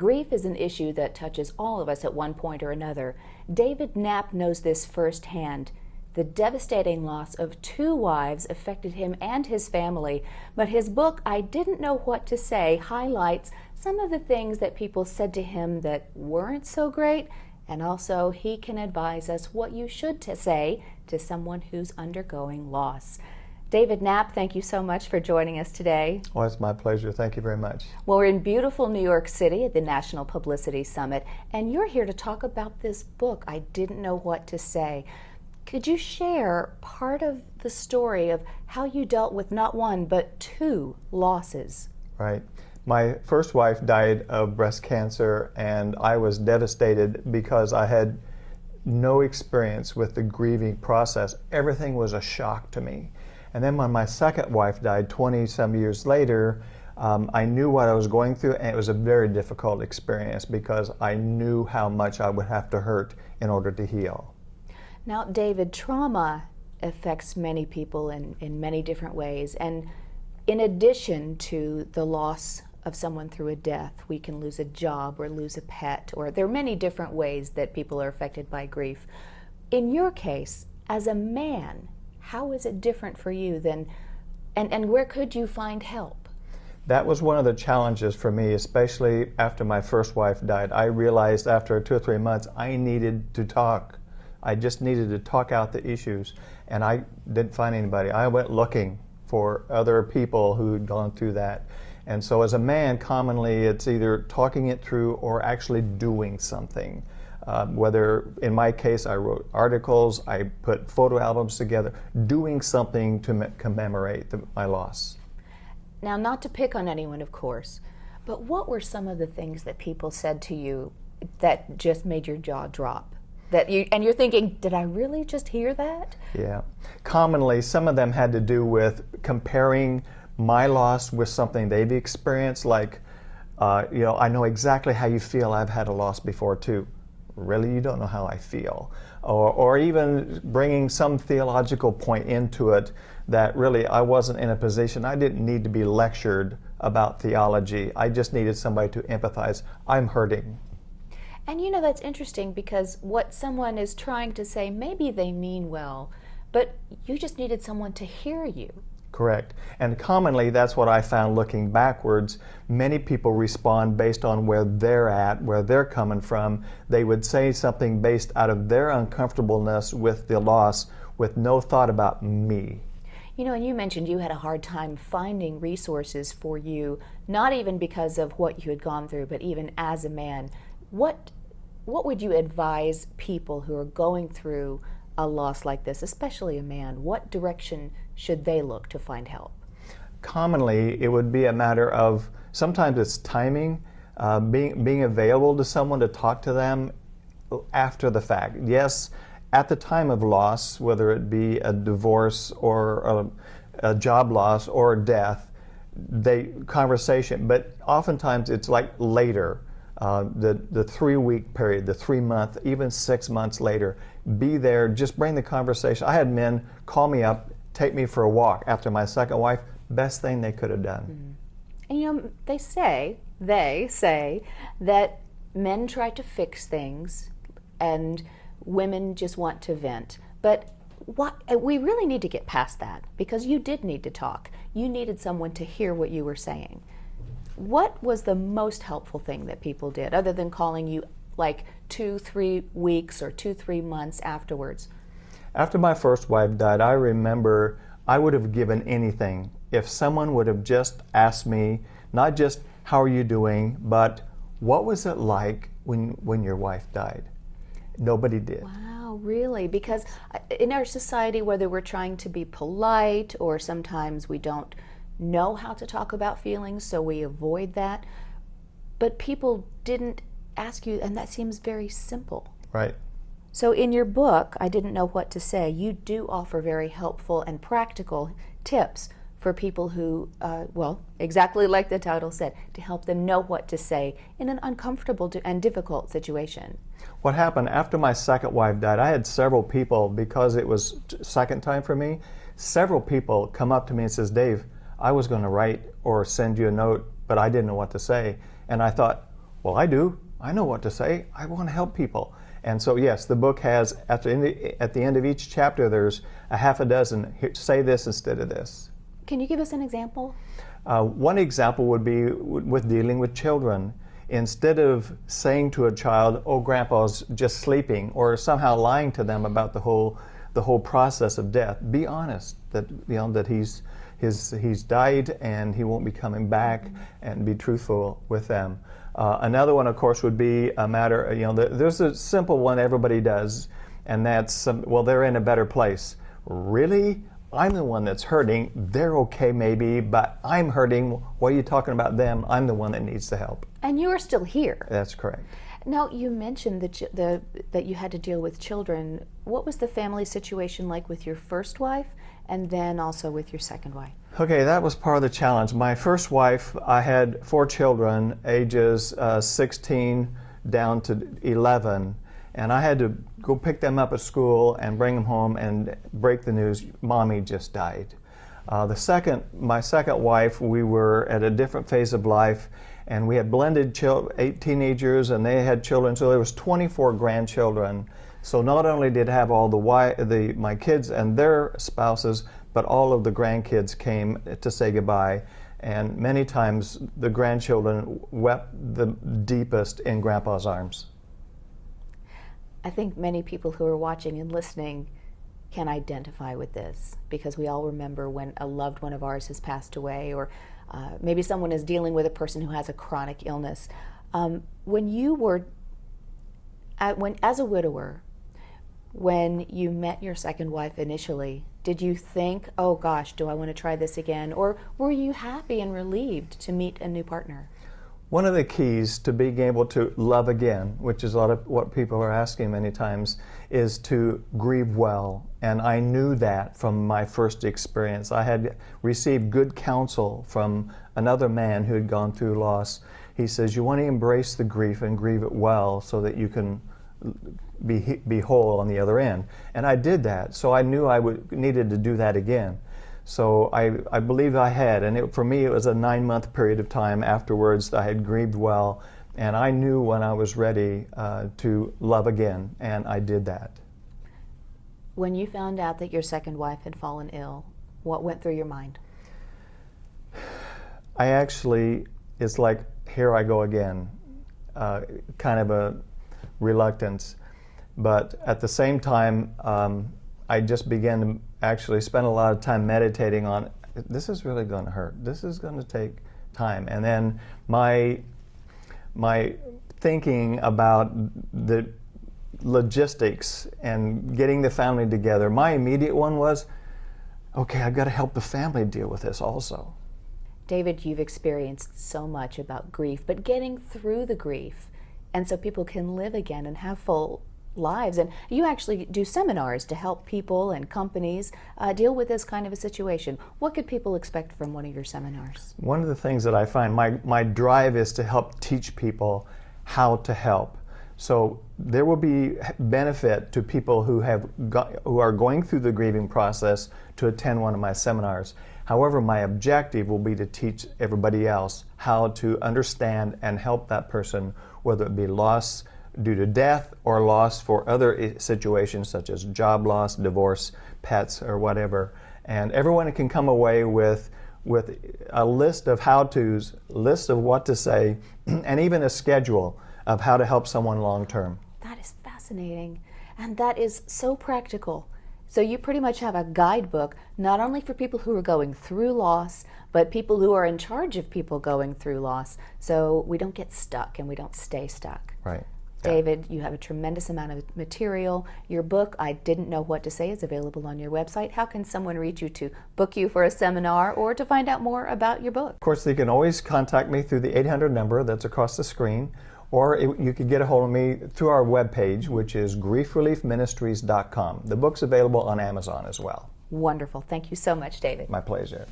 Grief is an issue that touches all of us at one point or another. David Knapp knows this firsthand. The devastating loss of two wives affected him and his family, but his book, I Didn't Know What to Say, highlights some of the things that people said to him that weren't so great, and also he can advise us what you should to say to someone who's undergoing loss. David Knapp, thank you so much for joining us today. Well, it's my pleasure. Thank you very much. Well, we're in beautiful New York City at the National Publicity Summit, and you're here to talk about this book, I Didn't Know What to Say. Could you share part of the story of how you dealt with not one, but two losses? Right. My first wife died of breast cancer, and I was devastated because I had no experience with the grieving process. Everything was a shock to me. And then when my second wife died 20 some years later, um, I knew what I was going through, and it was a very difficult experience because I knew how much I would have to hurt in order to heal. Now, David, trauma affects many people in, in many different ways. And in addition to the loss of someone through a death, we can lose a job or lose a pet, or there are many different ways that people are affected by grief. In your case, as a man, how is it different for you than, and, and where could you find help? That was one of the challenges for me, especially after my first wife died. I realized after two or three months I needed to talk. I just needed to talk out the issues, and I didn't find anybody. I went looking for other people who had gone through that. And so as a man, commonly it's either talking it through or actually doing something. Um, whether in my case I wrote articles, I put photo albums together, doing something to commemorate the, my loss. Now, not to pick on anyone, of course, but what were some of the things that people said to you that just made your jaw drop? That you and you're thinking, did I really just hear that? Yeah. Commonly, some of them had to do with comparing my loss with something they've experienced, like, uh, you know, I know exactly how you feel. I've had a loss before too really you don't know how I feel. Or, or even bringing some theological point into it that really I wasn't in a position, I didn't need to be lectured about theology. I just needed somebody to empathize. I'm hurting. And you know, that's interesting because what someone is trying to say, maybe they mean well, but you just needed someone to hear you. Correct. And commonly, that's what I found looking backwards. Many people respond based on where they're at, where they're coming from. They would say something based out of their uncomfortableness with the loss with no thought about me. You know, and you mentioned you had a hard time finding resources for you, not even because of what you had gone through, but even as a man. What, what would you advise people who are going through a loss like this, especially a man? What direction should they look to find help? Commonly, it would be a matter of sometimes it's timing, uh, being, being available to someone to talk to them after the fact. Yes, at the time of loss, whether it be a divorce or a, a job loss or death, they conversation, but oftentimes it's like later uh, the, the three week period, the three month, even six months later, be there, just bring the conversation. I had men call me up, take me for a walk after my second wife, best thing they could have done. Mm -hmm. And you know, they say, they say that men try to fix things and women just want to vent. But what, we really need to get past that because you did need to talk. You needed someone to hear what you were saying. What was the most helpful thing that people did other than calling you like two, three weeks or two, three months afterwards? After my first wife died, I remember I would have given anything if someone would have just asked me, not just how are you doing, but what was it like when, when your wife died? Nobody did. Wow, really? Because uh, in our society, whether we're trying to be polite or sometimes we don't know how to talk about feelings, so we avoid that. But people didn't ask you, and that seems very simple. Right. So in your book, I didn't know what to say, you do offer very helpful and practical tips for people who, uh, well, exactly like the title said, to help them know what to say in an uncomfortable and difficult situation. What happened after my second wife died, I had several people, because it was second time for me, several people come up to me and says, Dave, I was going to write or send you a note, but I didn't know what to say. And I thought, Well, I do. I know what to say. I want to help people. And so, yes, the book has, at the, end, at the end of each chapter, there's a half a dozen say this instead of this. Can you give us an example? Uh, one example would be with dealing with children. Instead of saying to a child, "Oh, Grandpa's just sleeping," or somehow lying to them about the whole the whole process of death, be honest that you know that he's his he's died and he won't be coming back, and be truthful with them. Uh, another one, of course, would be a matter. You know, there's a simple one everybody does, and that's um, well, they're in a better place. Really? I'm the one that's hurting. They're okay, maybe, but I'm hurting. What are you talking about them? I'm the one that needs the help. And you're still here. That's correct. Now, you mentioned that, the, that you had to deal with children. What was the family situation like with your first wife and then also with your second wife? Okay, that was part of the challenge. My first wife, I had four children, ages uh, 16 down to 11 and I had to go pick them up at school and bring them home and break the news, mommy just died. Uh, the second, my second wife, we were at a different phase of life and we had blended eight teenagers and they had children, so there was 24 grandchildren. So not only did I have all the, the my kids and their spouses, but all of the grandkids came to say goodbye. And many times the grandchildren wept the deepest in Grandpa's arms. I think many people who are watching and listening can identify with this because we all remember when a loved one of ours has passed away or uh, maybe someone is dealing with a person who has a chronic illness. Um, when you were, at, when as a widower, when you met your second wife initially, did you think, oh gosh, do I want to try this again? Or were you happy and relieved to meet a new partner? One of the keys to being able to love again, which is a lot of what people are asking many times, is to grieve well. And I knew that from my first experience. I had received good counsel from another man who had gone through loss. He says, You want to embrace the grief and grieve it well so that you can be, be whole on the other end. And I did that. So I knew I would, needed to do that again. So I, I believe I had, and it, for me it was a nine month period of time afterwards I had grieved well, and I knew when I was ready uh, to love again, and I did that. When you found out that your second wife had fallen ill, what went through your mind? I actually, it's like, here I go again, uh, kind of a reluctance. But at the same time, um, I just began to actually spend a lot of time meditating on this is really going to hurt. This is going to take time. And then my my thinking about the logistics and getting the family together, my immediate one was, okay, I've got to help the family deal with this also. David, you've experienced so much about grief, but getting through the grief, and so people can live again and have full lives. And you actually do seminars to help people and companies uh, deal with this kind of a situation. What could people expect from one of your seminars? One of the things that I find my, my drive is to help teach people how to help. So there will be benefit to people who have got, who are going through the grieving process to attend one of my seminars. However, my objective will be to teach everybody else how to understand and help that person, whether it be loss, due to death or loss for other situations such as job loss, divorce, pets, or whatever. And everyone can come away with with a list of how-tos, list of what to say, and even a schedule of how to help someone long term. That is fascinating. And that is so practical. So you pretty much have a guidebook, not only for people who are going through loss, but people who are in charge of people going through loss. So we don't get stuck and we don't stay stuck. Right. David, you have a tremendous amount of material. Your book, I Didn't Know What to Say, is available on your website. How can someone reach you to book you for a seminar or to find out more about your book? Of course, they can always contact me through the 800 number that's across the screen, or it, you could get a hold of me through our webpage, which is griefreliefministries.com. The book's available on Amazon as well. Wonderful. Thank you so much, David. My pleasure.